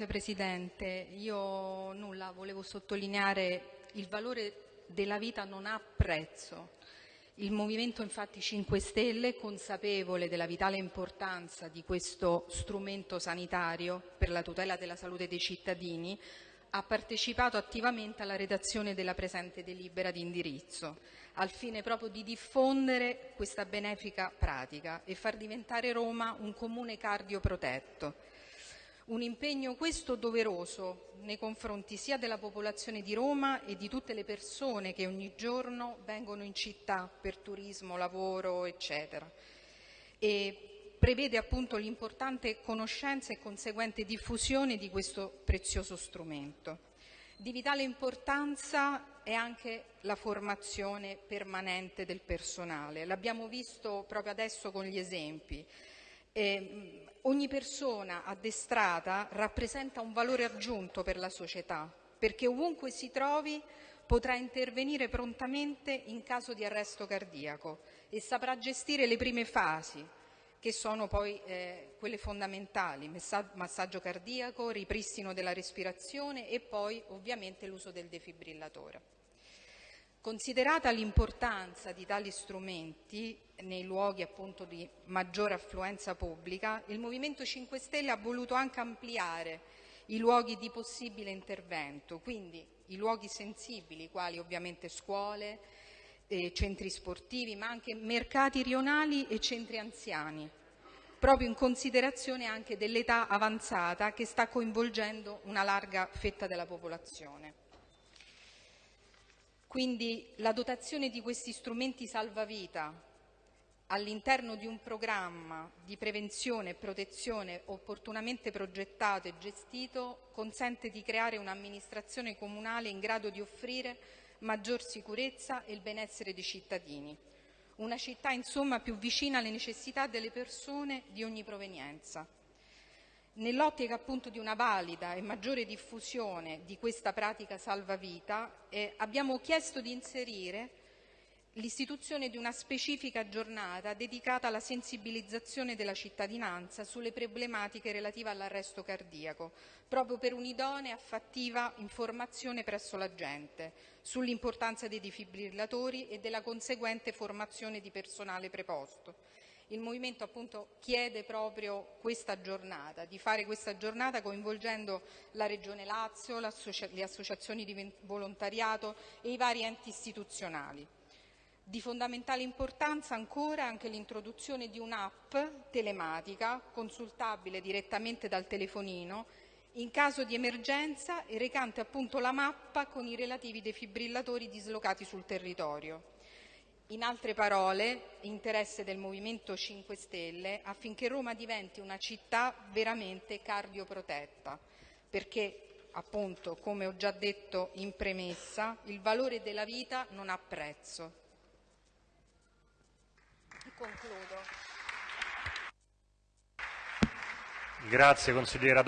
Grazie Presidente. Io nulla, volevo sottolineare il valore della vita non ha prezzo. Il Movimento infatti 5 Stelle, consapevole della vitale importanza di questo strumento sanitario per la tutela della salute dei cittadini, ha partecipato attivamente alla redazione della presente delibera di indirizzo, al fine proprio di diffondere questa benefica pratica e far diventare Roma un comune cardioprotetto. Un impegno questo doveroso nei confronti sia della popolazione di Roma e di tutte le persone che ogni giorno vengono in città per turismo, lavoro, eccetera. E prevede appunto l'importante conoscenza e conseguente diffusione di questo prezioso strumento. Di vitale importanza è anche la formazione permanente del personale. L'abbiamo visto proprio adesso con gli esempi. Eh, ogni persona addestrata rappresenta un valore aggiunto per la società, perché ovunque si trovi potrà intervenire prontamente in caso di arresto cardiaco e saprà gestire le prime fasi, che sono poi eh, quelle fondamentali, massaggio cardiaco, ripristino della respirazione e poi ovviamente l'uso del defibrillatore. Considerata l'importanza di tali strumenti nei luoghi appunto di maggiore affluenza pubblica, il Movimento 5 Stelle ha voluto anche ampliare i luoghi di possibile intervento, quindi i luoghi sensibili, quali ovviamente scuole, eh, centri sportivi, ma anche mercati rionali e centri anziani, proprio in considerazione anche dell'età avanzata che sta coinvolgendo una larga fetta della popolazione. Quindi la dotazione di questi strumenti salvavita all'interno di un programma di prevenzione e protezione opportunamente progettato e gestito consente di creare un'amministrazione comunale in grado di offrire maggior sicurezza e il benessere dei cittadini. Una città insomma più vicina alle necessità delle persone di ogni provenienza. Nell'ottica appunto di una valida e maggiore diffusione di questa pratica salvavita eh, abbiamo chiesto di inserire l'istituzione di una specifica giornata dedicata alla sensibilizzazione della cittadinanza sulle problematiche relative all'arresto cardiaco, proprio per un'idonea e fattiva informazione presso la gente sull'importanza dei defibrillatori e della conseguente formazione di personale preposto il Movimento appunto chiede proprio questa giornata, di fare questa giornata coinvolgendo la Regione Lazio, le associazioni di volontariato e i vari enti istituzionali. Di fondamentale importanza ancora anche l'introduzione di un'app telematica consultabile direttamente dal telefonino in caso di emergenza e recante appunto la mappa con i relativi defibrillatori dislocati sul territorio. In altre parole, interesse del Movimento 5 Stelle affinché Roma diventi una città veramente cardioprotetta, perché appunto, come ho già detto in premessa, il valore della vita non ha prezzo. Concludo. Grazie consigliera